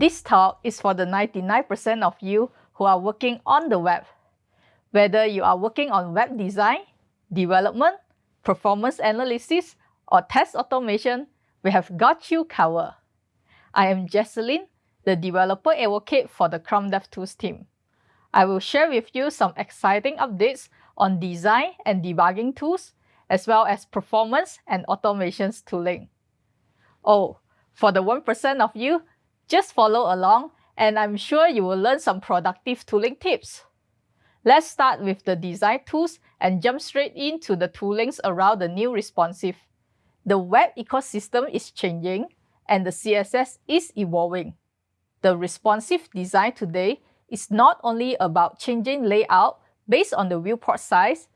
This talk is for the 99% of you who are working on the web. Whether you are working on web design, development, performance analysis, or test automation, we have got you covered. I am Jecelyn, the developer advocate for the Chrome DevTools team. I will share with you some exciting updates on design and debugging tools, as well as performance and automations tooling. Oh, for the 1% of you, just follow along and I'm sure you will learn some productive tooling tips. Let's start with the design tools and jump straight into the toolings around the new responsive. The web ecosystem is changing and the CSS is evolving. The responsive design today is not only about changing layout based on the viewport size,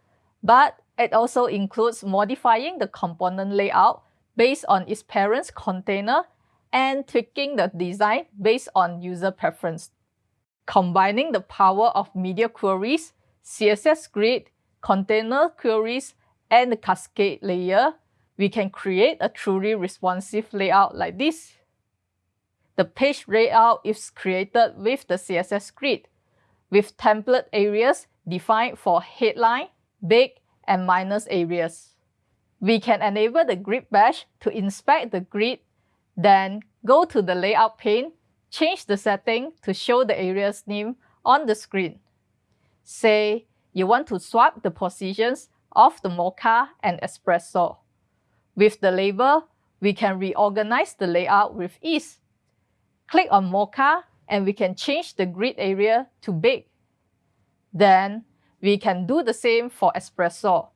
but it also includes modifying the component layout based on its parent's container and tweaking the design based on user preference. Combining the power of media queries, CSS grid, container queries, and the cascade layer, we can create a truly responsive layout like this. The page layout is created with the CSS grid, with template areas defined for headline, big, and minus areas. We can enable the grid badge to inspect the grid, then go to the layout pane, change the setting to show the area's name on the screen. Say you want to swap the positions of the mocha and espresso. With the label, we can reorganize the layout with ease. Click on mocha and we can change the grid area to big. Then we can do the same for espresso.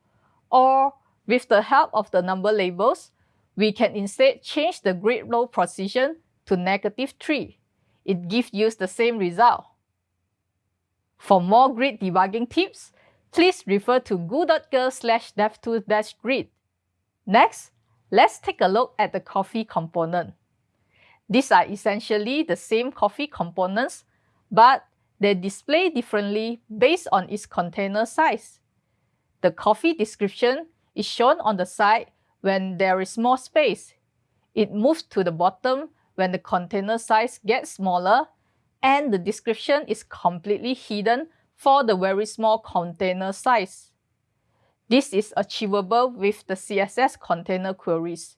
Or with the help of the number labels, we can instead change the grid row position to negative 3. It gives you the same result. For more grid debugging tips, please refer to goo.gle slash devtools-grid. Next, let's take a look at the coffee component. These are essentially the same coffee components, but they display differently based on its container size. The coffee description is shown on the side when there is more space. It moves to the bottom when the container size gets smaller, and the description is completely hidden for the very small container size. This is achievable with the CSS container queries.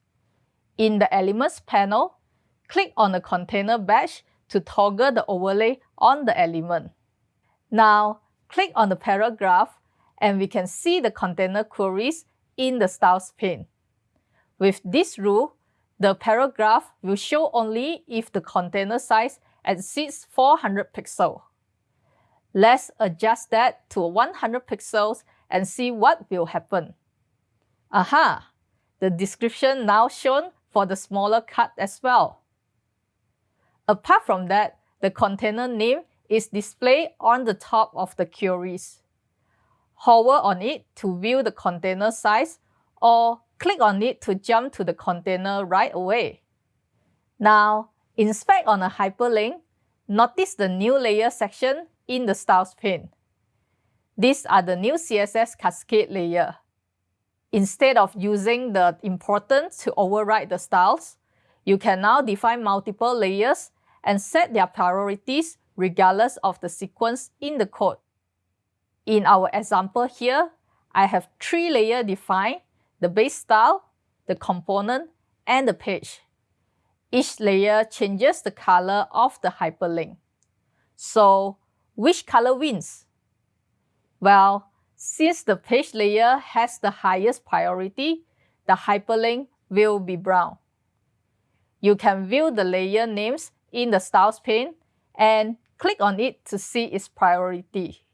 In the Elements panel, click on the container badge to toggle the overlay on the element. Now, click on the paragraph and we can see the container queries in the styles pane. With this rule, the paragraph will show only if the container size exceeds 400 pixels. Let's adjust that to 100 pixels and see what will happen. Aha! The description now shown for the smaller cut as well. Apart from that, the container name is displayed on the top of the queries. Hover on it to view the container size or click on it to jump to the container right away. Now, inspect on a hyperlink, notice the new layer section in the styles pane. These are the new CSS cascade layer. Instead of using the important to override the styles, you can now define multiple layers and set their priorities regardless of the sequence in the code. In our example here, I have three layers defined, the base style, the component, and the page. Each layer changes the color of the hyperlink. So, which color wins? Well, since the page layer has the highest priority, the hyperlink will be brown. You can view the layer names in the Styles pane and click on it to see its priority.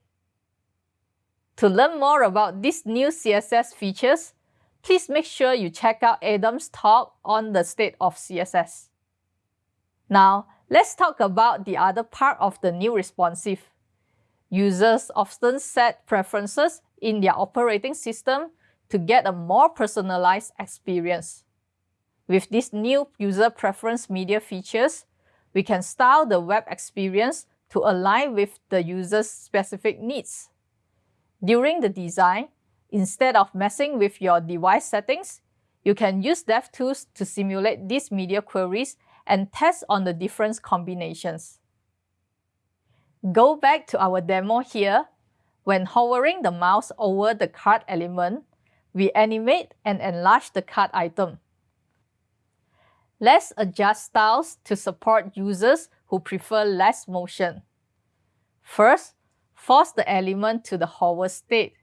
To learn more about these new CSS features, please make sure you check out Adam's talk on the state of CSS. Now, let's talk about the other part of the new responsive. Users often set preferences in their operating system to get a more personalized experience. With these new user preference media features, we can style the web experience to align with the user's specific needs. During the design, instead of messing with your device settings, you can use DevTools to simulate these media queries and test on the different combinations. Go back to our demo here. When hovering the mouse over the card element, we animate and enlarge the card item. Let's adjust styles to support users who prefer less motion. First, force the element to the hover state.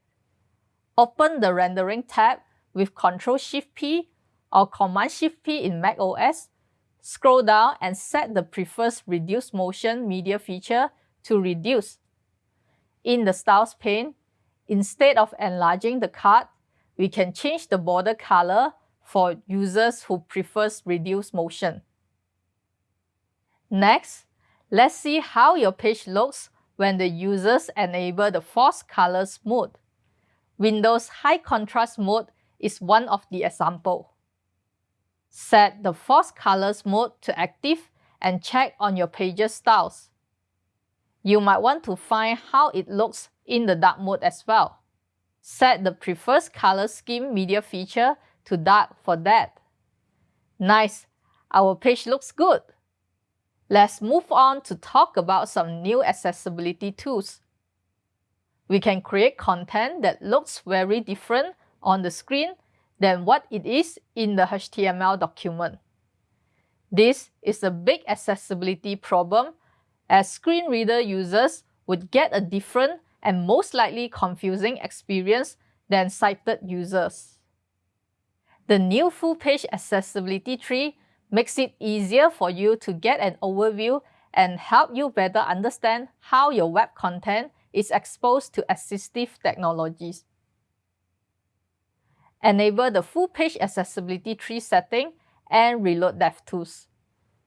Open the Rendering tab with Ctrl-Shift-P or Command-Shift-P in macOS. Scroll down and set the preferred Reduce Motion Media feature to Reduce. In the Styles pane, instead of enlarging the card, we can change the border color for users who prefers reduced motion. Next, let's see how your page looks when the users enable the Force Colors mode. Windows High Contrast mode is one of the example. Set the Force Colors mode to active and check on your page's styles. You might want to find how it looks in the dark mode as well. Set the preferred color scheme media feature to dark for that. Nice, our page looks good. Let's move on to talk about some new accessibility tools. We can create content that looks very different on the screen than what it is in the HTML document. This is a big accessibility problem as screen reader users would get a different and most likely confusing experience than sighted users. The new full page accessibility tree makes it easier for you to get an overview and help you better understand how your web content is exposed to assistive technologies. Enable the full page accessibility tree setting and reload DevTools.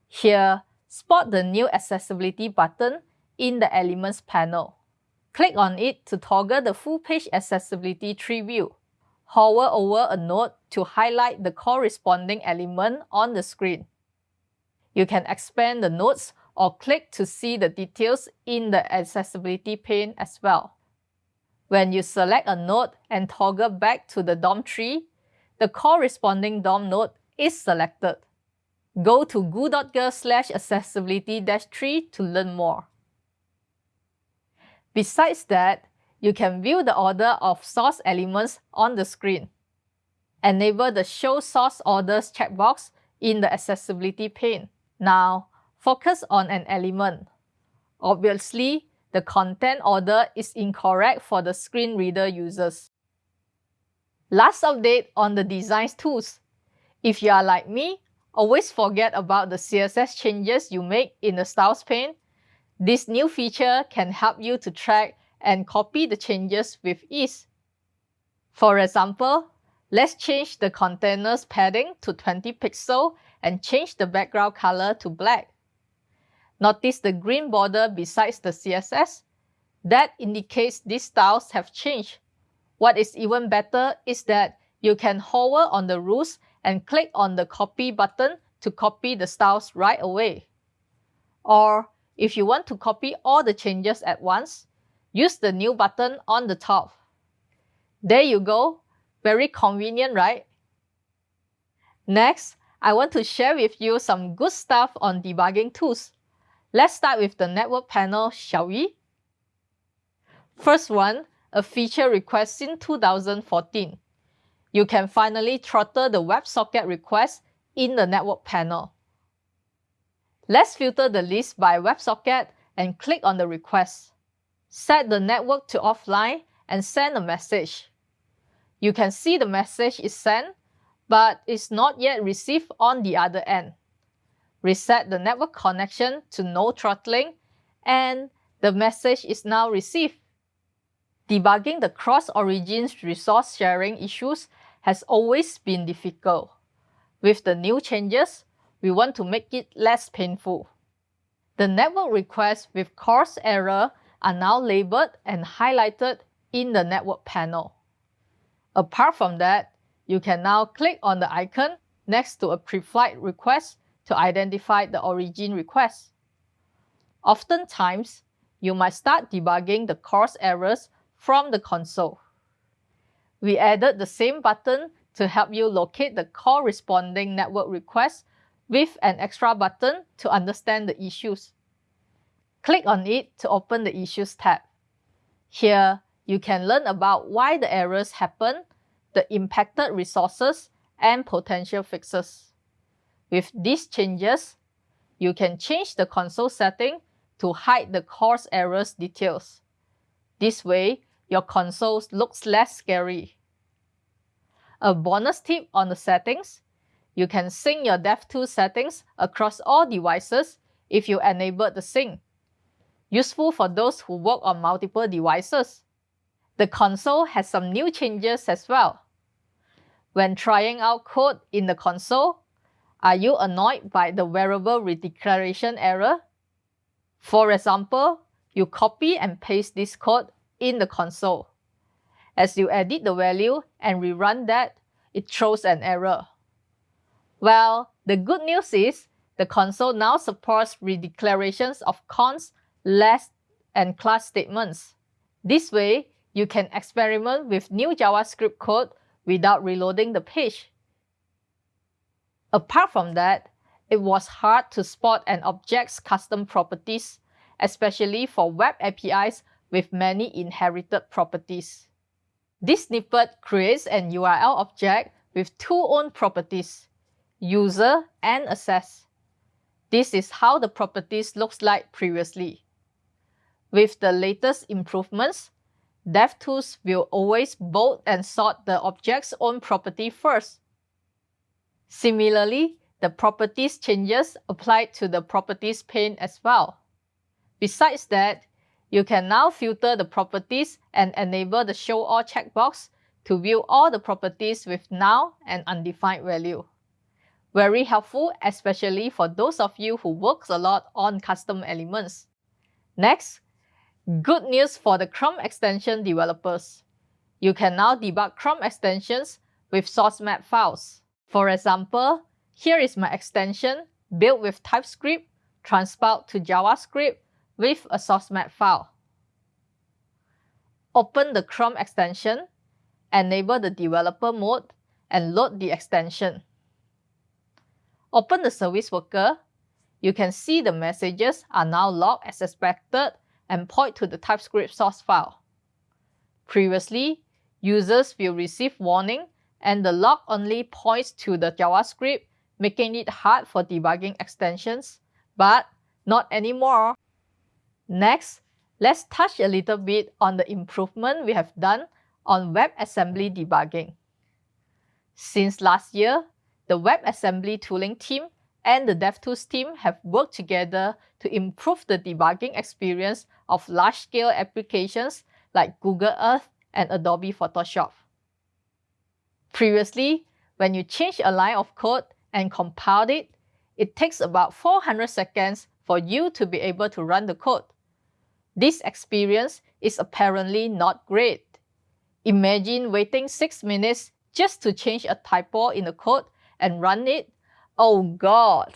Here, spot the new accessibility button in the Elements panel. Click on it to toggle the full page accessibility tree view. Hover over a node to highlight the corresponding element on the screen. You can expand the nodes or click to see the details in the accessibility pane as well. When you select a node and toggle back to the DOM tree, the corresponding DOM node is selected. Go to goo.gle slash accessibility-tree to learn more. Besides that, you can view the order of source elements on the screen. Enable the Show Source Orders checkbox in the Accessibility pane. Now, focus on an element. Obviously, the content order is incorrect for the screen reader users. Last update on the design tools. If you are like me, always forget about the CSS changes you make in the Styles pane this new feature can help you to track and copy the changes with ease. For example, let's change the container's padding to 20 pixels and change the background color to black. Notice the green border besides the CSS? That indicates these styles have changed. What is even better is that you can hover on the rules and click on the copy button to copy the styles right away. Or if you want to copy all the changes at once, use the new button on the top. There you go. Very convenient, right? Next, I want to share with you some good stuff on debugging tools. Let's start with the network panel, shall we? First one, a feature request in 2014. You can finally throttle the WebSocket request in the network panel. Let's filter the list by WebSocket and click on the request. Set the network to offline and send a message. You can see the message is sent, but is not yet received on the other end. Reset the network connection to no throttling, and the message is now received. Debugging the cross-origin resource sharing issues has always been difficult. With the new changes, we want to make it less painful. The network requests with CORS error are now labeled and highlighted in the network panel. Apart from that, you can now click on the icon next to a pre-flight request to identify the origin request. Oftentimes, you might start debugging the CORS errors from the console. We added the same button to help you locate the corresponding network request with an extra button to understand the issues. Click on it to open the Issues tab. Here, you can learn about why the errors happen, the impacted resources, and potential fixes. With these changes, you can change the console setting to hide the CORS errors details. This way, your console looks less scary. A bonus tip on the settings, you can sync your DevTools settings across all devices if you enable the sync. Useful for those who work on multiple devices. The console has some new changes as well. When trying out code in the console, are you annoyed by the variable redeclaration error? For example, you copy and paste this code in the console. As you edit the value and rerun that, it throws an error. Well, the good news is the console now supports redeclarations of const, let, and class statements. This way, you can experiment with new JavaScript code without reloading the page. Apart from that, it was hard to spot an object's custom properties, especially for web APIs with many inherited properties. This snippet creates an URL object with two own properties, user and access. This is how the properties looks like previously. With the latest improvements, DevTools will always bold and sort the object's own property first. Similarly, the properties changes apply to the properties pane as well. Besides that, you can now filter the properties and enable the Show All checkbox to view all the properties with null and undefined value. Very helpful, especially for those of you who works a lot on custom elements. Next, Good news for the Chrome extension developers. You can now debug Chrome extensions with source map files. For example, here is my extension built with TypeScript transpiled to JavaScript with a source map file. Open the Chrome extension, enable the developer mode, and load the extension. Open the service worker. You can see the messages are now logged as expected and point to the TypeScript source file. Previously, users will receive warning and the log only points to the JavaScript, making it hard for debugging extensions, but not anymore. Next, let's touch a little bit on the improvement we have done on WebAssembly debugging. Since last year, the WebAssembly tooling team and the DevTools team have worked together to improve the debugging experience of large-scale applications like Google Earth and Adobe Photoshop. Previously, when you change a line of code and compile it, it takes about 400 seconds for you to be able to run the code. This experience is apparently not great. Imagine waiting 6 minutes just to change a typo in the code and run it Oh God!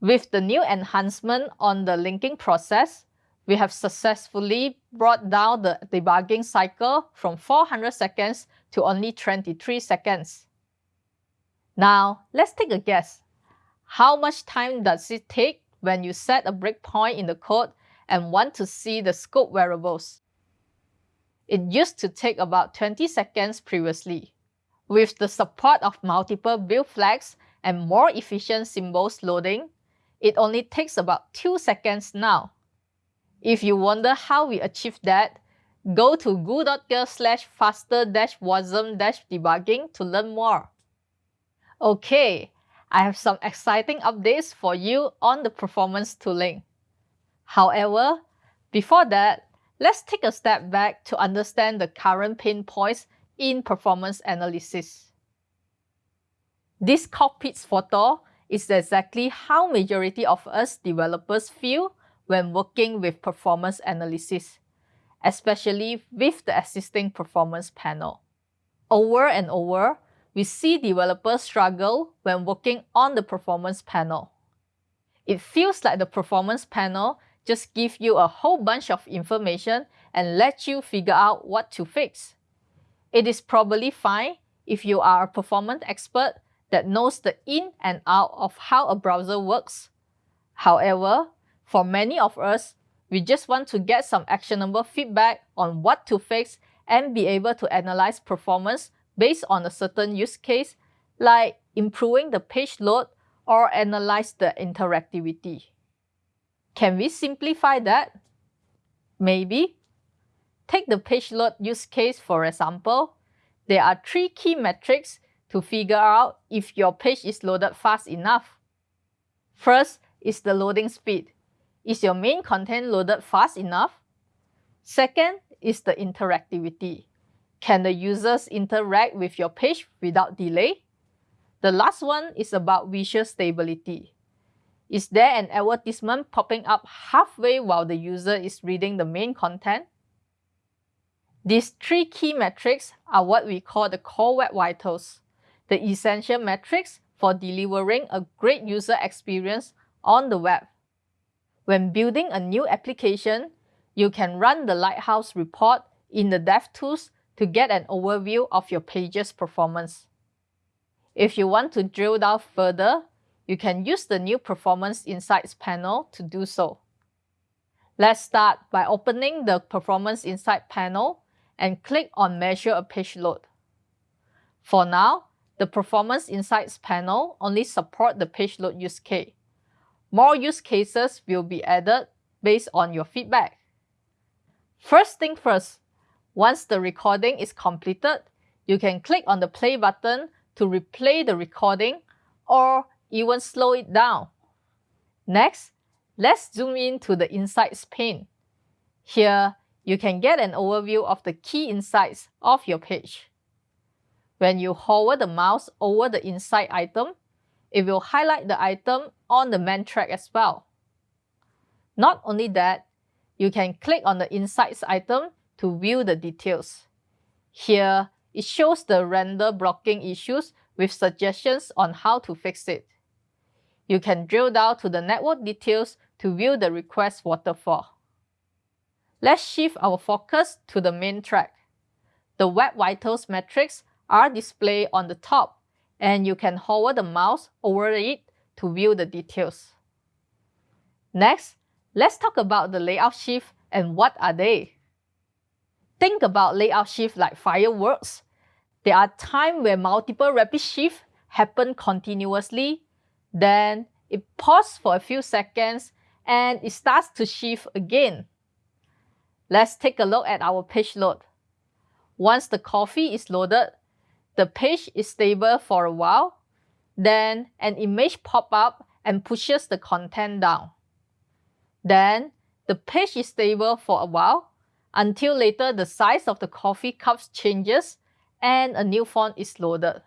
With the new enhancement on the linking process, we have successfully brought down the debugging cycle from 400 seconds to only 23 seconds. Now, let's take a guess. How much time does it take when you set a breakpoint in the code and want to see the scope variables? It used to take about 20 seconds previously. With the support of multiple build flags and more efficient symbols loading, it only takes about 2 seconds now. If you wonder how we achieved that, go to goo.gle slash faster dash wasm debugging to learn more. Okay, I have some exciting updates for you on the performance tooling. However, before that, let's take a step back to understand the current pain points in performance analysis. This cockpit photo is exactly how majority of us developers feel when working with performance analysis, especially with the existing performance panel. Over and over, we see developers struggle when working on the performance panel. It feels like the performance panel just gives you a whole bunch of information and lets you figure out what to fix. It is probably fine if you are a performance expert that knows the in and out of how a browser works. However, for many of us, we just want to get some actionable feedback on what to fix and be able to analyze performance based on a certain use case, like improving the page load or analyze the interactivity. Can we simplify that? Maybe. Take the page load use case for example. There are three key metrics to figure out if your page is loaded fast enough. First is the loading speed. Is your main content loaded fast enough? Second is the interactivity. Can the users interact with your page without delay? The last one is about visual stability. Is there an advertisement popping up halfway while the user is reading the main content? These three key metrics are what we call the core web vitals, the essential metrics for delivering a great user experience on the web. When building a new application, you can run the Lighthouse report in the DevTools to get an overview of your page's performance. If you want to drill down further, you can use the new Performance Insights panel to do so. Let's start by opening the Performance Insight panel and click on Measure a page load. For now, the Performance Insights panel only support the page load use case. More use cases will be added based on your feedback. First thing first, once the recording is completed, you can click on the play button to replay the recording or even slow it down. Next, let's zoom in to the Insights pane. Here, you can get an overview of the key insights of your page. When you hover the mouse over the insight item, it will highlight the item on the main track as well. Not only that, you can click on the Insights item to view the details. Here, it shows the render blocking issues with suggestions on how to fix it. You can drill down to the network details to view the request waterfall. Let's shift our focus to the main track. The Web Vitals metrics are displayed on the top and you can hover the mouse over it to view the details. Next, let's talk about the layout shift and what are they. Think about layout shift like fireworks. There are times where multiple rapid shifts happen continuously, then it pauses for a few seconds and it starts to shift again. Let's take a look at our page load. Once the coffee is loaded, the page is stable for a while, then an image pop up and pushes the content down. Then the page is stable for a while until later the size of the coffee cups changes and a new font is loaded.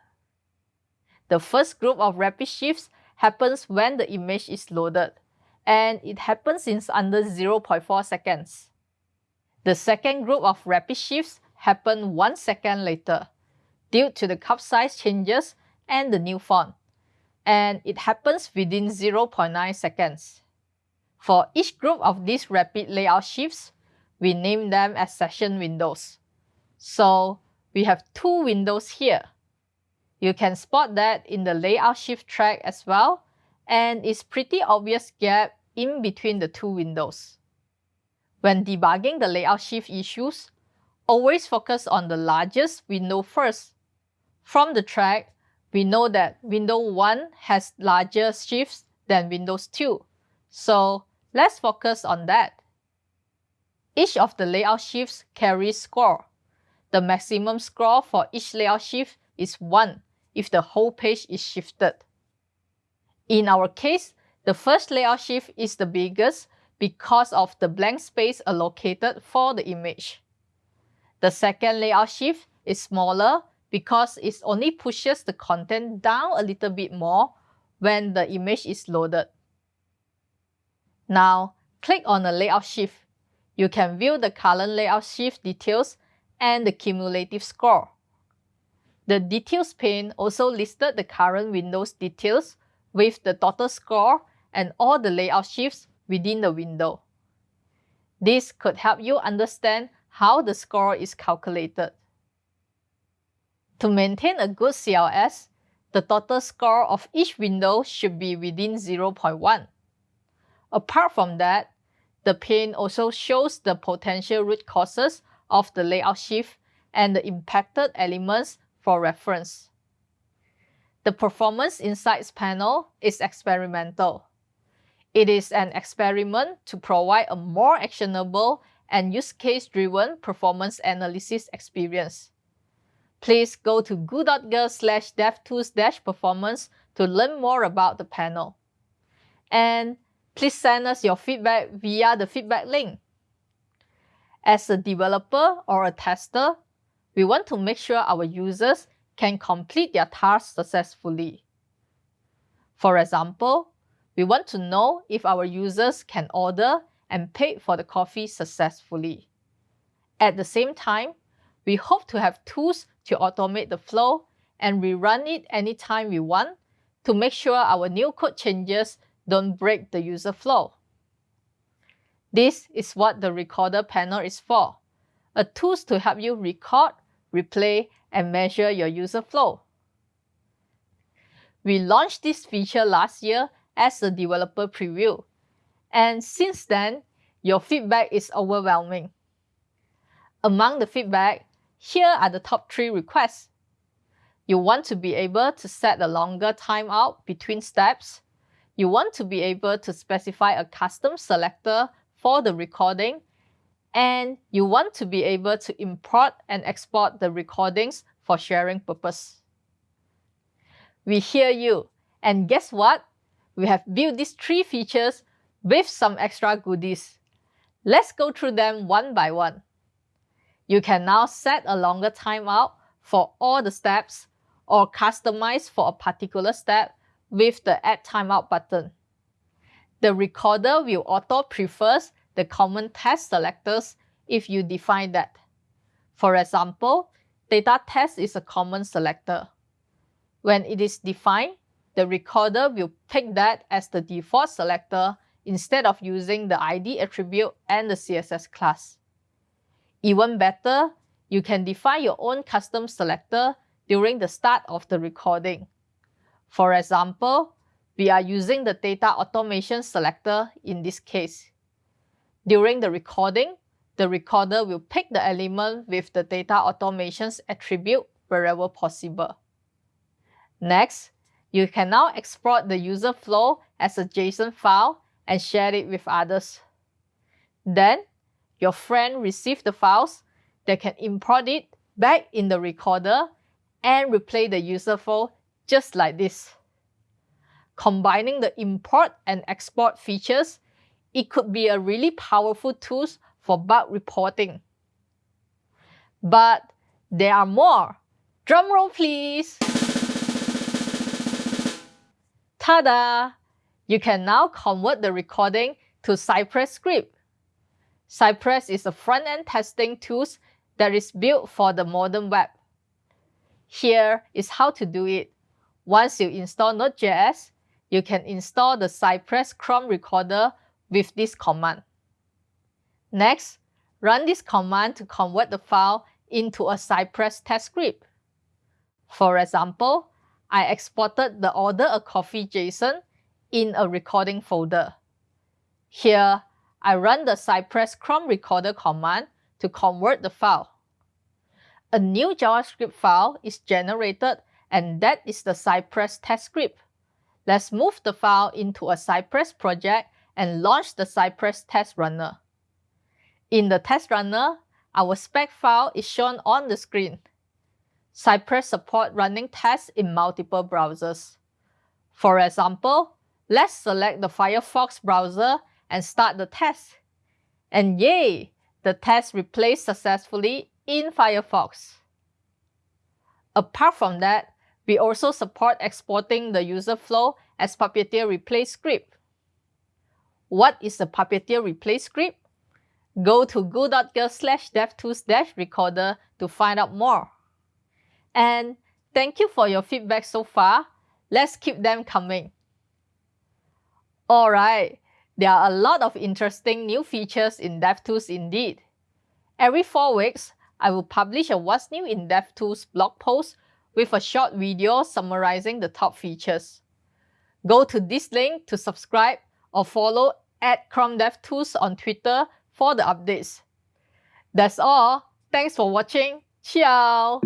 The first group of rapid shifts happens when the image is loaded and it happens in under 0.4 seconds. The second group of rapid shifts happen 1 second later due to the cup size changes and the new font, and it happens within 0.9 seconds. For each group of these rapid layout shifts, we name them as session windows. So we have two windows here. You can spot that in the layout shift track as well, and it's pretty obvious gap in between the two windows. When debugging the layout shift issues, always focus on the largest window first from the track, we know that Windows 1 has larger shifts than Windows 2. So let's focus on that. Each of the layout shifts carries score. The maximum score for each layout shift is 1 if the whole page is shifted. In our case, the first layout shift is the biggest because of the blank space allocated for the image. The second layout shift is smaller because it only pushes the content down a little bit more when the image is loaded. Now, click on the layout shift. You can view the current layout shift details and the cumulative score. The details pane also listed the current Windows details with the total score and all the layout shifts within the window. This could help you understand how the score is calculated. To maintain a good CLS, the total score of each window should be within 0.1. Apart from that, the pane also shows the potential root causes of the layout shift and the impacted elements for reference. The Performance Insights panel is experimental. It is an experiment to provide a more actionable and use case-driven performance analysis experience. Please go to goo.gle slash devtools-performance to learn more about the panel. And please send us your feedback via the feedback link. As a developer or a tester, we want to make sure our users can complete their tasks successfully. For example, we want to know if our users can order and pay for the coffee successfully. At the same time, we hope to have tools to automate the flow and rerun it anytime we want to make sure our new code changes don't break the user flow. This is what the Recorder panel is for, a tool to help you record, replay, and measure your user flow. We launched this feature last year as a developer preview, and since then, your feedback is overwhelming. Among the feedback, here are the top three requests. You want to be able to set a longer timeout between steps. You want to be able to specify a custom selector for the recording. And you want to be able to import and export the recordings for sharing purpose. We hear you. And guess what? We have built these three features with some extra goodies. Let's go through them one by one. You can now set a longer timeout for all the steps or customize for a particular step with the Add Timeout button. The recorder will auto-prefers the common test selectors if you define that. For example, data test is a common selector. When it is defined, the recorder will pick that as the default selector instead of using the ID attribute and the CSS class. Even better, you can define your own custom selector during the start of the recording. For example, we are using the data automation selector in this case. During the recording, the recorder will pick the element with the data automations attribute wherever possible. Next, you can now export the user flow as a JSON file and share it with others. Then, your friend receives the files, they can import it back in the recorder and replay the user file just like this. Combining the import and export features, it could be a really powerful tool for bug reporting. But there are more. Drumroll please! Ta-da! You can now convert the recording to Cypress script. Cypress is a front-end testing tool that is built for the modern web. Here is how to do it. Once you install Node.js, you can install the Cypress Chrome recorder with this command. Next, run this command to convert the file into a Cypress test script. For example, I exported the order a coffee JSON in a recording folder. Here, I run the Cypress Chrome recorder command to convert the file. A new JavaScript file is generated and that is the Cypress test script. Let's move the file into a Cypress project and launch the Cypress test runner. In the test runner, our spec file is shown on the screen. Cypress support running tests in multiple browsers. For example, let's select the Firefox browser and start the test. And yay! The test replaced successfully in Firefox. Apart from that, we also support exporting the user flow as Puppeteer Replay script. What is the Puppeteer Replay script? Go to goo.gle slash devtools-recorder to find out more. And thank you for your feedback so far. Let's keep them coming. Alright, there are a lot of interesting new features in DevTools indeed. Every four weeks, I will publish a What's New in DevTools blog post with a short video summarizing the top features. Go to this link to subscribe or follow at Chrome DevTools on Twitter for the updates. That's all. Thanks for watching. Ciao!